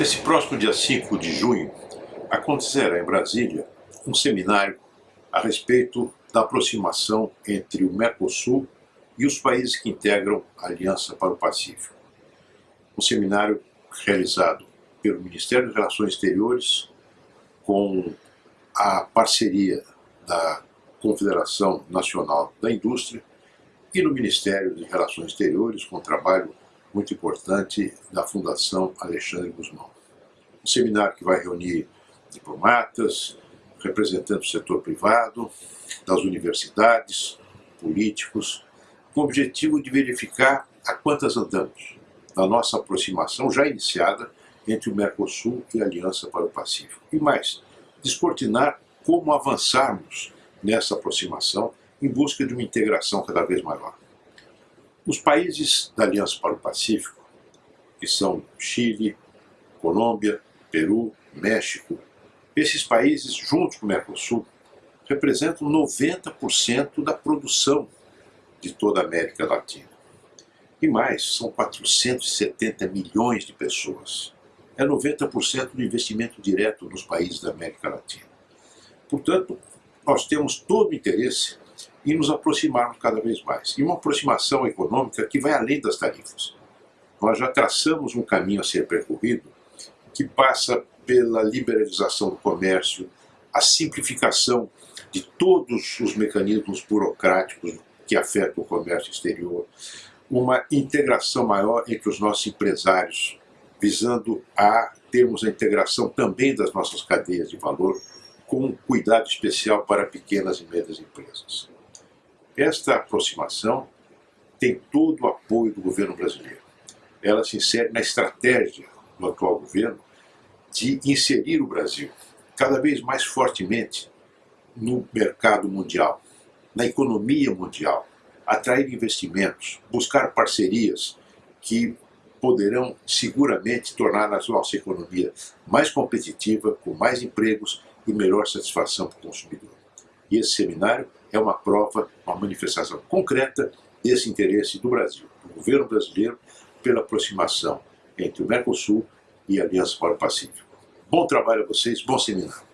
Nesse próximo dia 5 de junho, acontecerá em Brasília um seminário a respeito da aproximação entre o Mercosul e os países que integram a Aliança para o Pacífico. Um seminário realizado pelo Ministério das Relações Exteriores com a parceria da Confederação Nacional da Indústria e no Ministério de Relações Exteriores com trabalho muito importante da Fundação Alexandre Guzmão. Um seminário que vai reunir diplomatas, representantes do setor privado, das universidades, políticos, com o objetivo de verificar a quantas andamos na nossa aproximação já iniciada entre o Mercosul e a Aliança para o Pacífico. E mais, descortinar como avançarmos nessa aproximação em busca de uma integração cada vez maior. Os países da Aliança para o Pacífico, que são Chile, Colômbia, Peru, México, esses países, junto com o Mercosul, representam 90% da produção de toda a América Latina. E mais, são 470 milhões de pessoas. É 90% do investimento direto nos países da América Latina. Portanto, nós temos todo o interesse e nos aproximarmos cada vez mais. E uma aproximação econômica que vai além das tarifas. Nós já traçamos um caminho a ser percorrido que passa pela liberalização do comércio, a simplificação de todos os mecanismos burocráticos que afetam o comércio exterior, uma integração maior entre os nossos empresários, visando a termos a integração também das nossas cadeias de valor, com um cuidado especial para pequenas e médias empresas. Esta aproximação tem todo o apoio do governo brasileiro. Ela se insere na estratégia do atual governo de inserir o Brasil cada vez mais fortemente no mercado mundial, na economia mundial, atrair investimentos, buscar parcerias que poderão seguramente tornar a nossa economia mais competitiva, com mais empregos e melhor satisfação para o consumidor. E esse seminário é uma prova, uma manifestação concreta desse interesse do Brasil, do governo brasileiro, pela aproximação entre o Mercosul e a Aliança para o Pacífico. Bom trabalho a vocês, bom seminário.